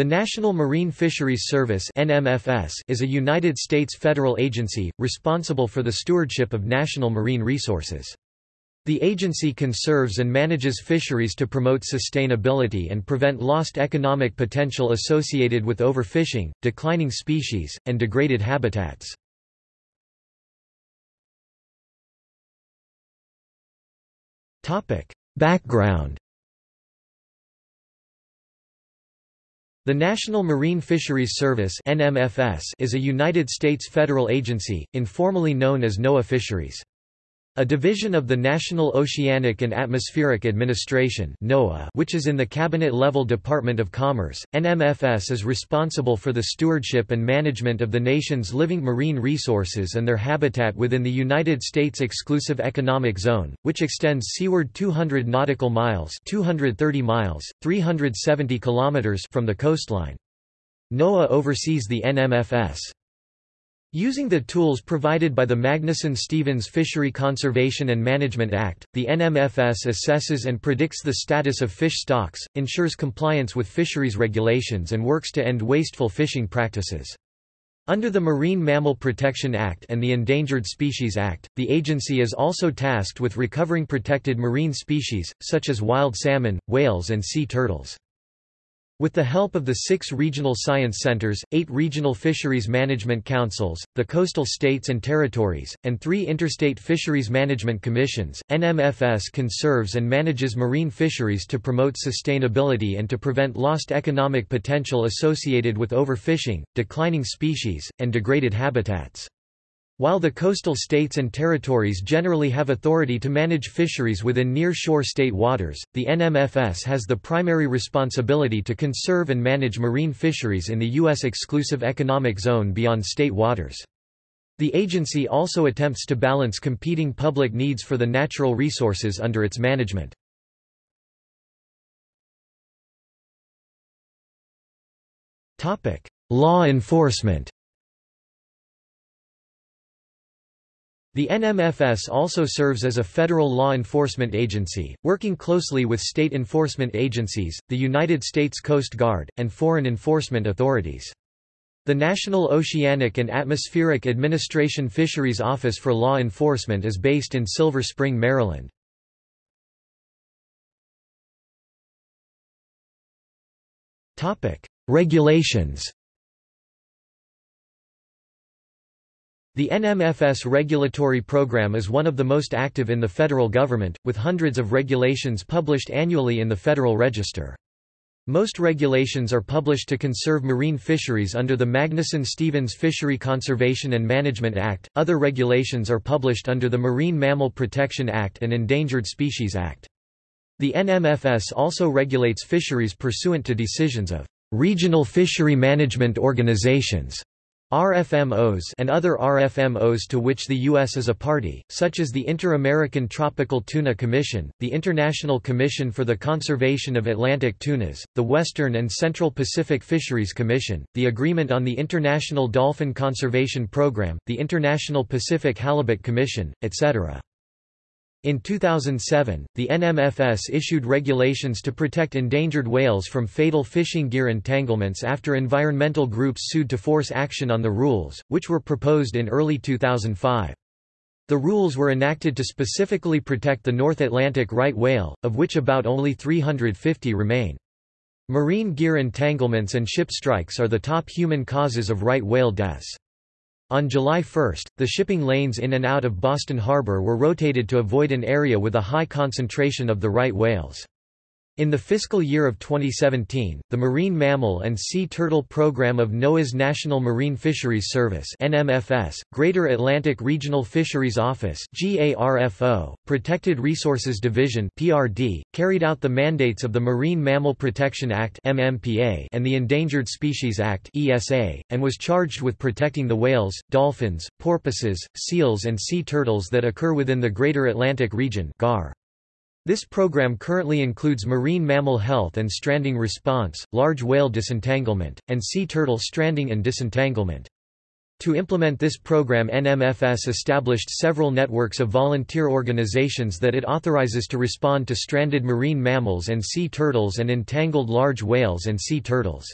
The National Marine Fisheries Service NMFS is a United States federal agency, responsible for the stewardship of national marine resources. The agency conserves and manages fisheries to promote sustainability and prevent lost economic potential associated with overfishing, declining species, and degraded habitats. Background The National Marine Fisheries Service NMFS is a United States federal agency, informally known as NOAA Fisheries. A division of the National Oceanic and Atmospheric Administration NOAA, which is in the cabinet-level Department of Commerce, NMFS is responsible for the stewardship and management of the nation's living marine resources and their habitat within the United States Exclusive Economic Zone, which extends seaward 200 nautical miles 230 miles, 370 kilometers from the coastline. NOAA oversees the NMFS. Using the tools provided by the Magnuson-Stevens Fishery Conservation and Management Act, the NMFS assesses and predicts the status of fish stocks, ensures compliance with fisheries regulations and works to end wasteful fishing practices. Under the Marine Mammal Protection Act and the Endangered Species Act, the agency is also tasked with recovering protected marine species, such as wild salmon, whales and sea turtles. With the help of the six regional science centers, eight regional fisheries management councils, the coastal states and territories, and three interstate fisheries management commissions, NMFS conserves and manages marine fisheries to promote sustainability and to prevent lost economic potential associated with overfishing, declining species, and degraded habitats. While the coastal states and territories generally have authority to manage fisheries within near-shore state waters, the NMFS has the primary responsibility to conserve and manage marine fisheries in the U.S. exclusive economic zone beyond state waters. The agency also attempts to balance competing public needs for the natural resources under its management. Law enforcement The NMFS also serves as a federal law enforcement agency, working closely with state enforcement agencies, the United States Coast Guard, and foreign enforcement authorities. The National Oceanic and Atmospheric Administration Fisheries Office for Law Enforcement is based in Silver Spring, Maryland. Regulations The NMFS regulatory program is one of the most active in the federal government, with hundreds of regulations published annually in the Federal Register. Most regulations are published to conserve marine fisheries under the Magnuson-Stevens Fishery Conservation and Management Act, other regulations are published under the Marine Mammal Protection Act and Endangered Species Act. The NMFS also regulates fisheries pursuant to decisions of regional fishery management organizations RFMOs and other RFMOs to which the U.S. is a party, such as the Inter-American Tropical Tuna Commission, the International Commission for the Conservation of Atlantic Tunas, the Western and Central Pacific Fisheries Commission, the Agreement on the International Dolphin Conservation Program, the International Pacific Halibut Commission, etc. In 2007, the NMFS issued regulations to protect endangered whales from fatal fishing gear entanglements after environmental groups sued to force action on the rules, which were proposed in early 2005. The rules were enacted to specifically protect the North Atlantic right whale, of which about only 350 remain. Marine gear entanglements and ship strikes are the top human causes of right whale deaths. On July 1, the shipping lanes in and out of Boston Harbor were rotated to avoid an area with a high concentration of the right whales. In the fiscal year of 2017, the Marine Mammal and Sea Turtle Program of NOAA's National Marine Fisheries Service NMFS, Greater Atlantic Regional Fisheries Office GARFO, Protected Resources Division PRD, carried out the mandates of the Marine Mammal Protection Act MMPA and the Endangered Species Act ESA, and was charged with protecting the whales, dolphins, porpoises, seals and sea turtles that occur within the Greater Atlantic Region GAR. This program currently includes marine mammal health and stranding response, large whale disentanglement, and sea turtle stranding and disentanglement. To implement this program NMFS established several networks of volunteer organizations that it authorizes to respond to stranded marine mammals and sea turtles and entangled large whales and sea turtles.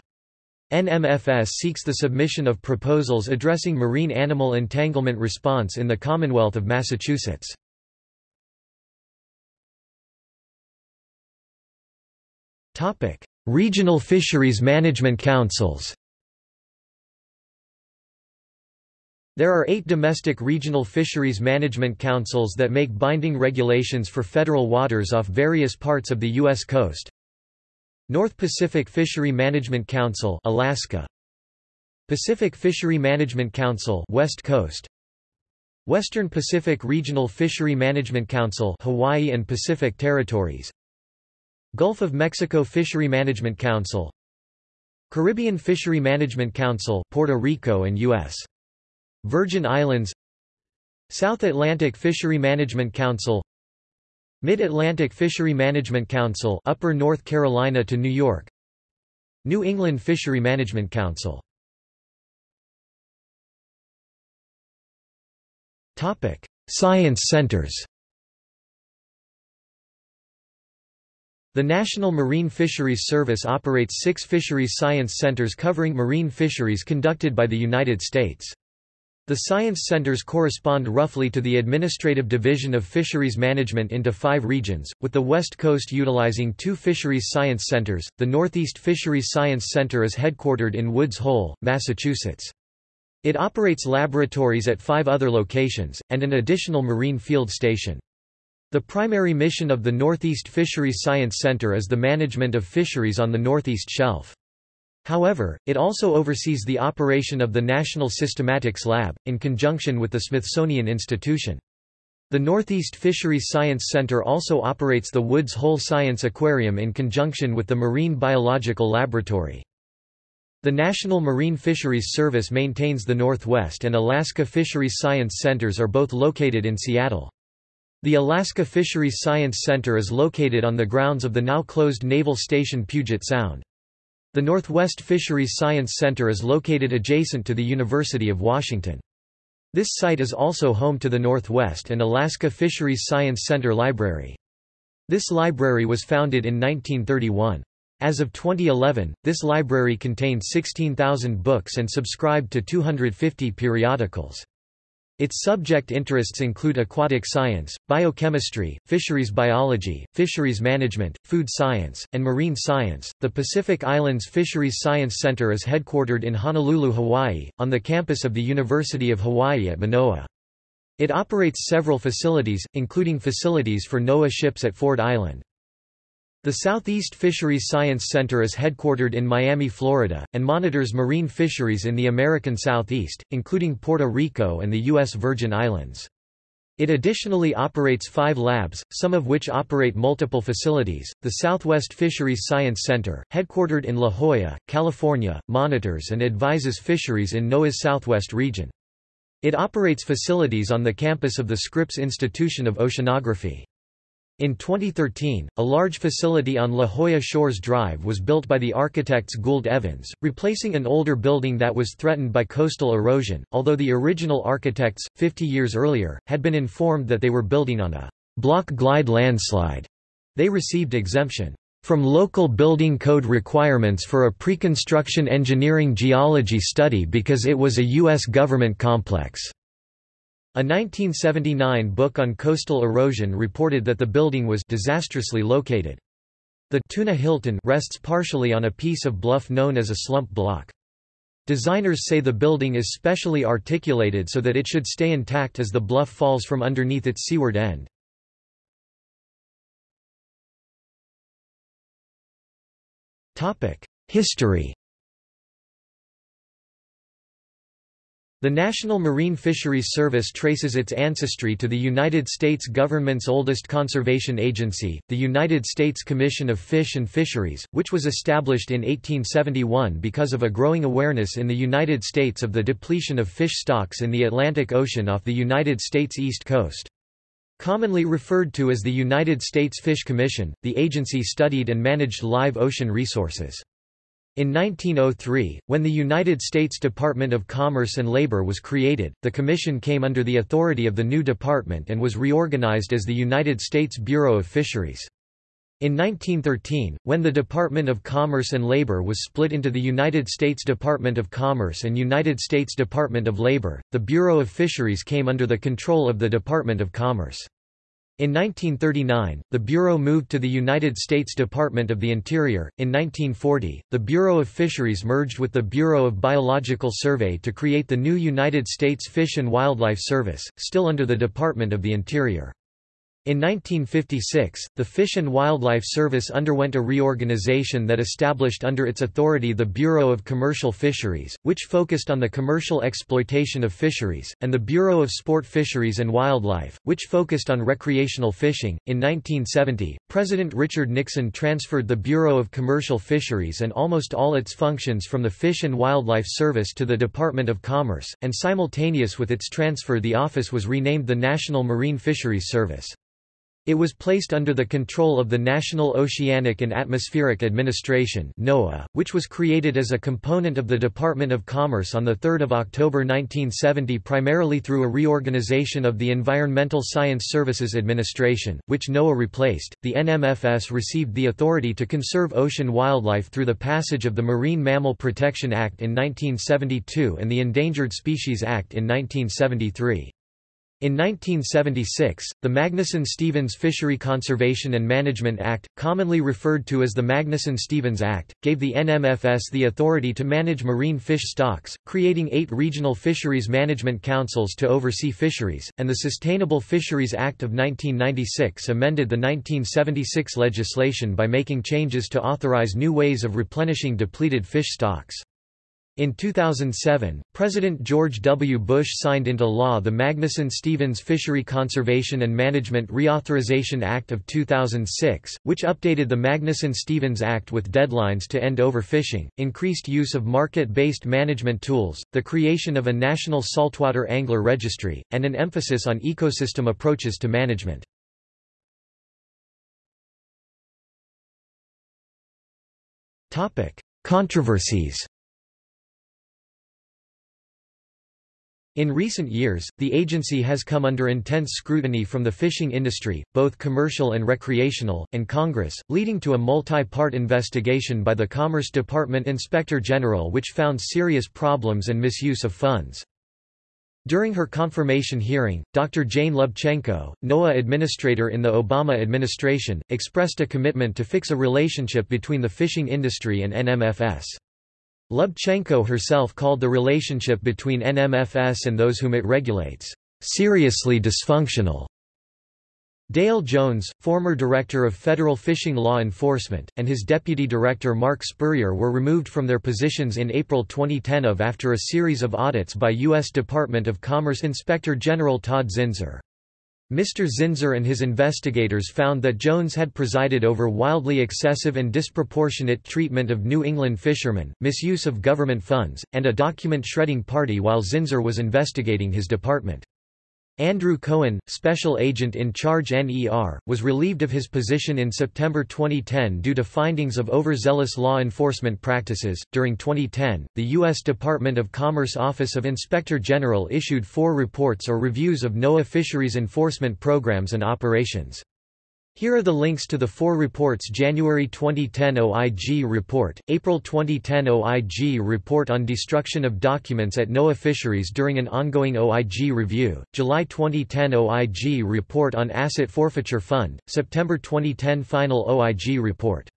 NMFS seeks the submission of proposals addressing marine animal entanglement response in the Commonwealth of Massachusetts. Regional fisheries management councils There are eight domestic regional fisheries management councils that make binding regulations for federal waters off various parts of the U.S. coast. North Pacific Fishery Management Council Alaska Pacific Fishery Management Council West Coast Western Pacific Regional Fishery Management Council Hawaii and Pacific Territories Gulf of Mexico Fishery Management Council Caribbean Fishery Management Council Puerto Rico and U.S. Virgin Islands South Atlantic Fishery Management Council Mid-Atlantic Fishery Management Council Upper North Carolina to New York New England Fishery Management Council Topic: Science centers. The National Marine Fisheries Service operates six fisheries science centers covering marine fisheries conducted by the United States. The science centers correspond roughly to the administrative division of fisheries management into five regions, with the West Coast utilizing two fisheries science centers. The Northeast Fisheries Science Center is headquartered in Woods Hole, Massachusetts. It operates laboratories at five other locations, and an additional marine field station. The primary mission of the Northeast Fisheries Science Center is the management of fisheries on the Northeast Shelf. However, it also oversees the operation of the National Systematics Lab, in conjunction with the Smithsonian Institution. The Northeast Fisheries Science Center also operates the Woods Hole Science Aquarium in conjunction with the Marine Biological Laboratory. The National Marine Fisheries Service maintains the Northwest and Alaska Fisheries Science Centers are both located in Seattle. The Alaska Fisheries Science Center is located on the grounds of the now closed Naval Station Puget Sound. The Northwest Fisheries Science Center is located adjacent to the University of Washington. This site is also home to the Northwest and Alaska Fisheries Science Center Library. This library was founded in 1931. As of 2011, this library contained 16,000 books and subscribed to 250 periodicals. Its subject interests include aquatic science, biochemistry, fisheries biology, fisheries management, food science, and marine science. The Pacific Islands Fisheries Science Center is headquartered in Honolulu, Hawaii, on the campus of the University of Hawaii at Manoa. It operates several facilities, including facilities for NOAA ships at Ford Island. The Southeast Fisheries Science Center is headquartered in Miami, Florida, and monitors marine fisheries in the American Southeast, including Puerto Rico and the U.S. Virgin Islands. It additionally operates five labs, some of which operate multiple facilities. The Southwest Fisheries Science Center, headquartered in La Jolla, California, monitors and advises fisheries in NOAA's Southwest region. It operates facilities on the campus of the Scripps Institution of Oceanography. In 2013, a large facility on La Jolla Shores Drive was built by the architects Gould Evans, replacing an older building that was threatened by coastal erosion, although the original architects, 50 years earlier, had been informed that they were building on a block glide landslide. They received exemption from local building code requirements for a pre-construction engineering geology study because it was a U.S. government complex. A 1979 book on coastal erosion reported that the building was disastrously located. The Tuna Hilton rests partially on a piece of bluff known as a slump block. Designers say the building is specially articulated so that it should stay intact as the bluff falls from underneath its seaward end. History The National Marine Fisheries Service traces its ancestry to the United States government's oldest conservation agency, the United States Commission of Fish and Fisheries, which was established in 1871 because of a growing awareness in the United States of the depletion of fish stocks in the Atlantic Ocean off the United States east coast. Commonly referred to as the United States Fish Commission, the agency studied and managed live ocean resources. In 1903, when the United States Department of Commerce and Labor was created, the Commission came under the authority of the new department and was reorganized as the United States Bureau of Fisheries. In 1913, when the Department of Commerce and Labor was split into the United States Department of Commerce and United States Department of Labor, the Bureau of Fisheries came under the control of the Department of Commerce. In 1939, the Bureau moved to the United States Department of the Interior. In 1940, the Bureau of Fisheries merged with the Bureau of Biological Survey to create the new United States Fish and Wildlife Service, still under the Department of the Interior. In 1956, the Fish and Wildlife Service underwent a reorganization that established under its authority the Bureau of Commercial Fisheries, which focused on the commercial exploitation of fisheries, and the Bureau of Sport Fisheries and Wildlife, which focused on recreational fishing. In 1970, President Richard Nixon transferred the Bureau of Commercial Fisheries and almost all its functions from the Fish and Wildlife Service to the Department of Commerce, and simultaneous with its transfer the office was renamed the National Marine Fisheries Service. It was placed under the control of the National Oceanic and Atmospheric Administration NOAA, which was created as a component of the Department of Commerce on 3 October 1970 primarily through a reorganization of the Environmental Science Services Administration, which NOAA replaced. The NMFS received the authority to conserve ocean wildlife through the passage of the Marine Mammal Protection Act in 1972 and the Endangered Species Act in 1973. In 1976, the Magnuson-Stevens Fishery Conservation and Management Act, commonly referred to as the Magnuson-Stevens Act, gave the NMFS the authority to manage marine fish stocks, creating eight regional fisheries management councils to oversee fisheries, and the Sustainable Fisheries Act of 1996 amended the 1976 legislation by making changes to authorize new ways of replenishing depleted fish stocks. In 2007, President George W. Bush signed into law the Magnuson-Stevens Fishery Conservation and Management Reauthorization Act of 2006, which updated the Magnuson-Stevens Act with deadlines to end overfishing, increased use of market-based management tools, the creation of a national saltwater angler registry, and an emphasis on ecosystem approaches to management. Controversies In recent years, the agency has come under intense scrutiny from the fishing industry, both commercial and recreational, and Congress, leading to a multi-part investigation by the Commerce Department Inspector General which found serious problems and misuse of funds. During her confirmation hearing, Dr. Jane Lubchenco, NOAA administrator in the Obama administration, expressed a commitment to fix a relationship between the fishing industry and NMFS. Lubchenco herself called the relationship between NMFS and those whom it regulates, "...seriously dysfunctional." Dale Jones, former Director of Federal Fishing Law Enforcement, and his Deputy Director Mark Spurrier were removed from their positions in April 2010 of after a series of audits by U.S. Department of Commerce Inspector General Todd Zinser. Mr. Zinser and his investigators found that Jones had presided over wildly excessive and disproportionate treatment of New England fishermen, misuse of government funds, and a document shredding party while Zinser was investigating his department. Andrew Cohen, special agent in charge NER, was relieved of his position in September 2010 due to findings of overzealous law enforcement practices. During 2010, the U.S. Department of Commerce Office of Inspector General issued four reports or reviews of NOAA fisheries enforcement programs and operations. Here are the links to the four reports January 2010 OIG Report, April 2010 OIG Report on Destruction of Documents at NOAA Fisheries during an ongoing OIG review, July 2010 OIG Report on Asset Forfeiture Fund, September 2010 Final OIG Report.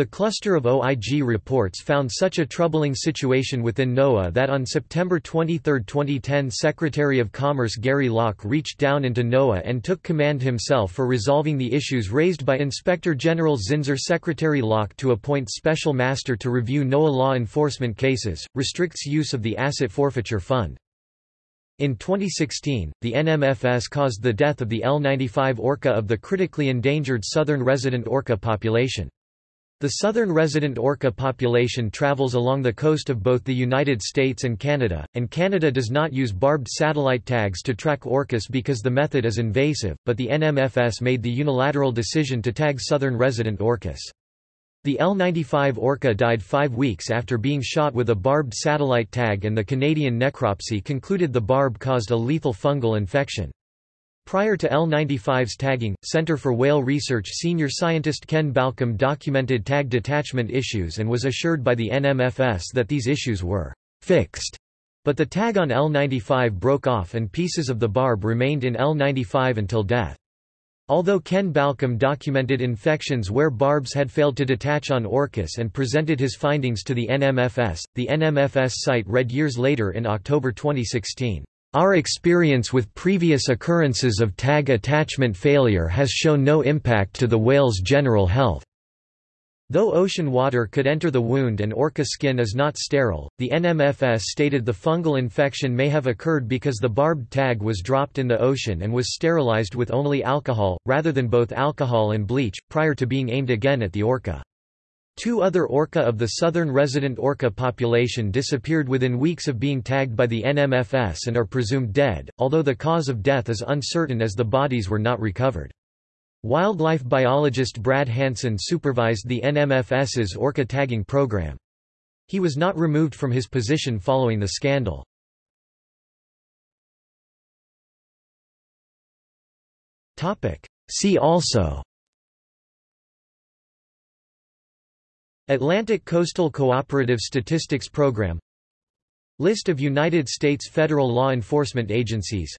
The cluster of OIG reports found such a troubling situation within NOAA that on September 23, 2010 Secretary of Commerce Gary Locke reached down into NOAA and took command himself for resolving the issues raised by Inspector General Zinser Secretary Locke to appoint special master to review NOAA law enforcement cases, restricts use of the Asset Forfeiture Fund. In 2016, the NMFS caused the death of the L-95 orca of the critically endangered southern resident orca population. The southern resident orca population travels along the coast of both the United States and Canada, and Canada does not use barbed satellite tags to track orcas because the method is invasive, but the NMFS made the unilateral decision to tag southern resident orcas. The L-95 orca died five weeks after being shot with a barbed satellite tag and the Canadian necropsy concluded the barb caused a lethal fungal infection. Prior to L-95's tagging, Center for Whale Research senior scientist Ken Balcomb documented tag detachment issues and was assured by the NMFS that these issues were fixed. But the tag on L-95 broke off and pieces of the barb remained in L-95 until death. Although Ken Balcomb documented infections where barbs had failed to detach on orcas and presented his findings to the NMFS, the NMFS site read years later in October 2016, "...our experience with previous occurrences of tag attachment failure has shown no impact to the whale's general health." Though ocean water could enter the wound and orca skin is not sterile, the NMFS stated the fungal infection may have occurred because the barbed tag was dropped in the ocean and was sterilized with only alcohol, rather than both alcohol and bleach, prior to being aimed again at the orca. Two other orca of the southern resident orca population disappeared within weeks of being tagged by the NMFS and are presumed dead, although the cause of death is uncertain as the bodies were not recovered. Wildlife biologist Brad Hanson supervised the NMFS's orca tagging program. He was not removed from his position following the scandal. See also Atlantic Coastal Cooperative Statistics Program List of United States federal law enforcement agencies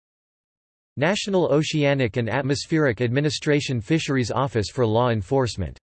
National Oceanic and Atmospheric Administration Fisheries Office for Law Enforcement